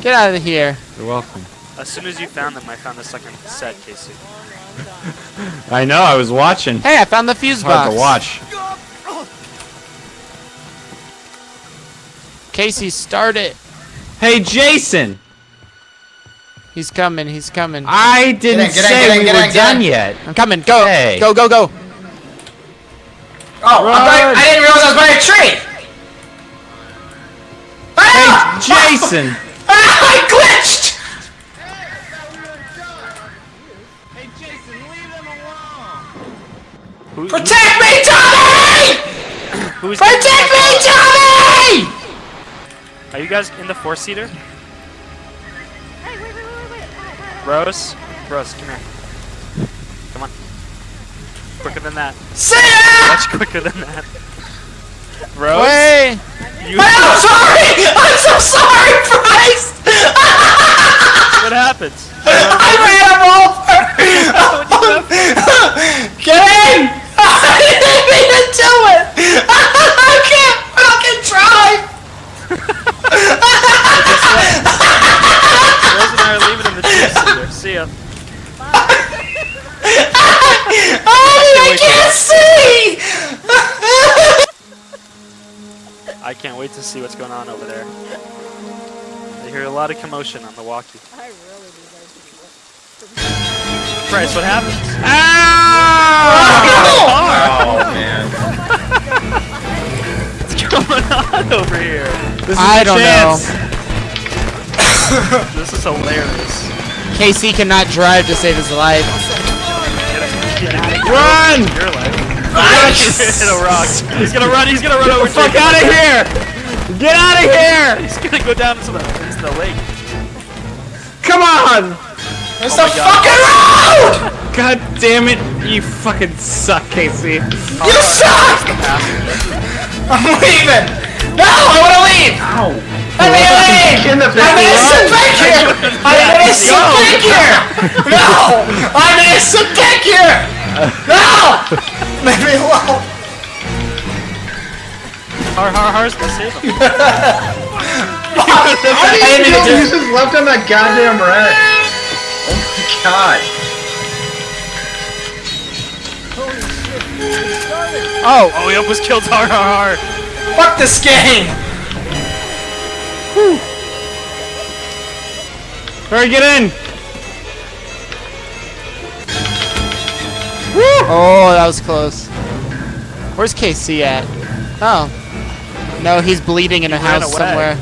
Get out of here. You're welcome. As soon as you found them, I found the second set, Casey. I know. I was watching. Hey, I found the fuse It's hard to watch. Casey, start it. Hey, Jason. He's coming. He's coming. I didn't in, get in, say get in, we get were in, done in. yet. I'm coming. Go. Hey. Go, go, go. Oh, I'm I didn't realize I was by a tree! Jason. Ah, I glitched! hey, Jason, leave them alone. Who, who- Protect me, Tommy! who's Protect me, Tommy! Are you guys in the four seater? Rose? Rose, come here. Come on. Quicker than that. See ya! Much quicker than that. Rose? Wait. You, I'm sorry! I'm so sorry, Bryce! what happens? I ran over! Get in! I didn't mean to do it! I can't fucking drive! Rose and I are leaving in the two seater. See ya. I can't see! I can't wait to see what's going on over there. I hear a lot of commotion on the walkie. Bryce, what happened? Oh man. What's going on over here? This is I don't chance. This is hilarious. KC cannot drive to save his life. Get out of Run! Hit a rock. He's gonna run. He's gonna run over. Fuck out of here! Get out of here! He's gonna go down into the, into the lake. Come on! It's Oh the fucking road! God damn it! You fucking suck, Casey. You suck! I'm leaving! No, I wanna leave! Ow! I need to leave! In the I'm innocent back here! I'm innocent Go. back here! No! I'm innocent back here! No! Leave me alone! Har har har's gonna save him. I didn't mean to do He's just left on that goddamn wreck. Oh my god. Oh, Oh, he almost killed har har har. Fuck this game! Hurry, get in! Oh, that was close. Where's KC at? Oh. No, he's bleeding in a house away. somewhere.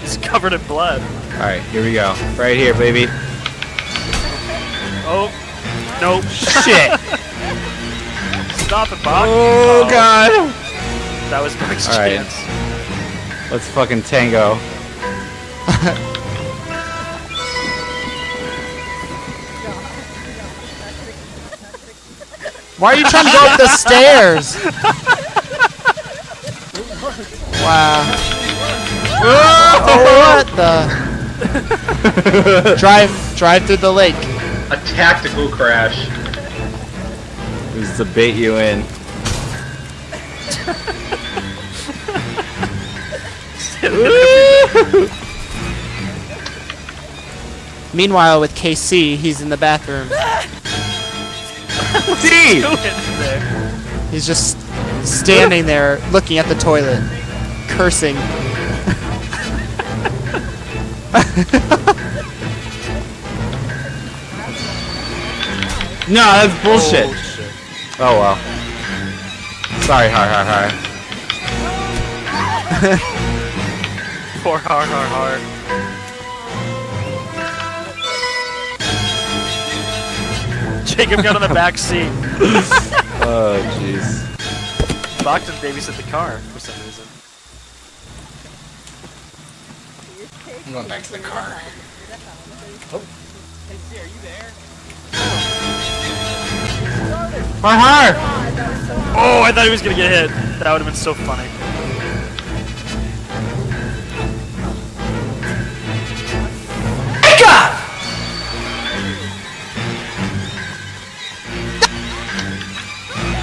He's covered in blood. Alright, here we go. Right here, baby. Oh. Nope. Shit! Stop it, Bob. Oh, oh. God! That was Mike's All right. chance. Let's fucking tango. Why are you trying to go up the stairs? Wow. Oh, what the? drive, drive through the lake. A tactical crash. This is to bait you in. Meanwhile, with KC, he's in the bathroom. D! Go in there. He's just standing there, looking at the toilet, cursing. No, that's bullshit. Oh, shit. Oh, well. Sorry, har har har. Poor har har har. Jacob got on the back seat. Oh, jeez. Boxton babysit the car for some reason. I'm going back to the car. Oh. Har har! Oh, I thought he was gonna get hit. That would have been so funny.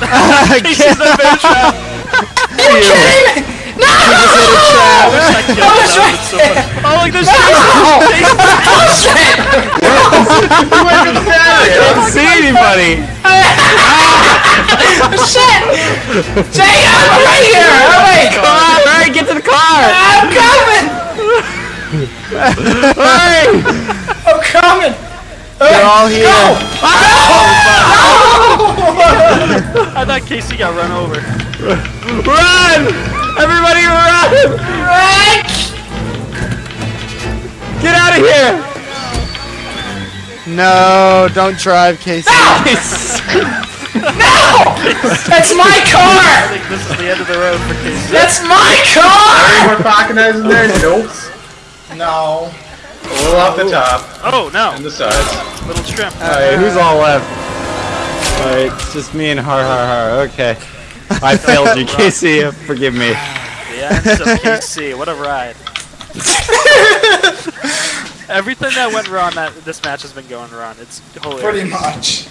In the bear trap. Are you kidding me? No! I killed I was that right would've been so funny. Oh, look, there's don't see anybody. Oh, shit! Jay, I'm right here! Oh wait! Come on, hurry, get to the car. I'm coming! Hurry. I'm coming! They're all here. Oh, I thought Casey got run over. Run! Everybody run! Right! Get out of here! No, don't drive, Casey. No! That's my car! I think this is the end of the road for Casey. That's my car! More pocket in there? Nope. No. A little off the top Oh, no. and the sides. Little trim. Alright, who's all left? Alright, it's just me and Har Har Har. Okay. I failed you, KC, Forgive me. The ends of KC. What a ride. Everything that went wrong that this match has been going wrong. It's hilarious. Pretty much.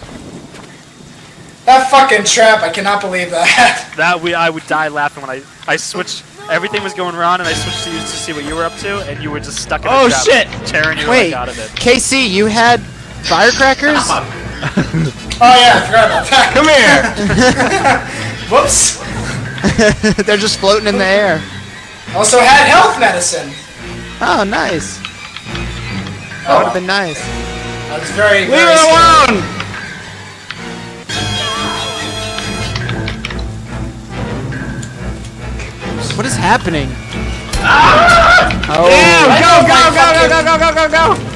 That fucking trap, I cannot believe that. That we I would die laughing when I I switched. Everything was going wrong, and I switched to you to see what you were up to, and you were just stuck in a Oh, trap, shit! tearing your Wait, leg out of it. Casey, you had firecrackers? Oh yeah, I forgot about that. Come here! Whoops. They're just floating in the air. Also had health medicine. Oh, nice. That would have been nice. Oh, I was very, Leave it alone! What is happening? Ah! Oh, Damn! Go, go, go, go, go, go, go, go, go!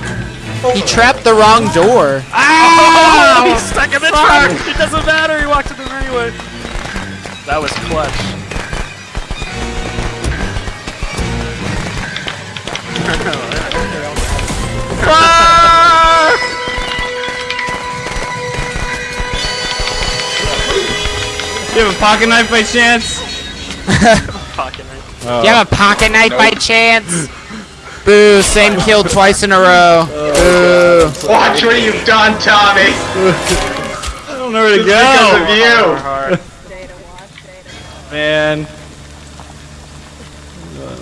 He trapped the wrong door. Oh, he's stuck in the truck. It doesn't matter. He walked in there anyway. That was clutch. You have a pocket knife by chance? Pocket knife. Oh. Do you have a pocket knife by chance? Boo, same kill twice in a row. Boo. Watch what you've done, Tommy! I don't know where to go! Because of you! Man.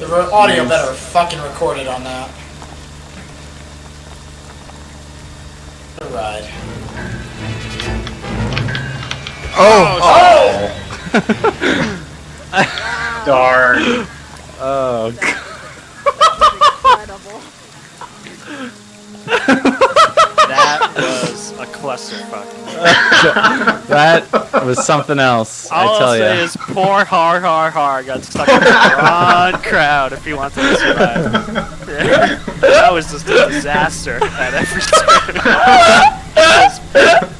The ro- audio better fucking recorded on that. What a ride. Oh, Oh! oh. Darn. Oh, That was a clusterfuck. that was something else, All I tell I'll say ya. is poor Har Har Har got stuck in the wrong crowd if he wanted to survive. that was just a disaster at every turn.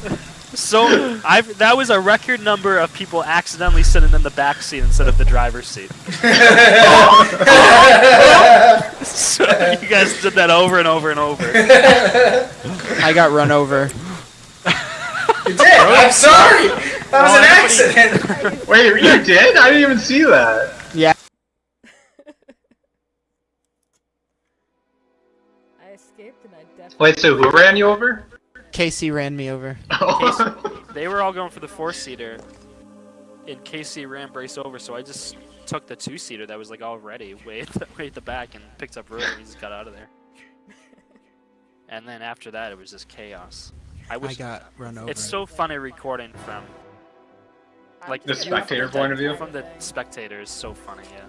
so I've, that was a record number of people accidentally sitting in the back seat instead of the driver's seat. so you guys did that over and over and over. I got run over. You did! I'm sorry! That was an accident! Wait, you did? I didn't even see that. Yeah. I escaped and I definitely. Wait, so who ran you over? Casey ran me over. They were all going for the four seater. In KC ran Bryce over, so I just took the two seater that was like already way at the, way at the back, and picked up Ruler and he just got out of there. And then after that, it was just chaos. I I got run over. it's so funny recording from like The spectator from the- point of view? From the spectator is so funny, yeah.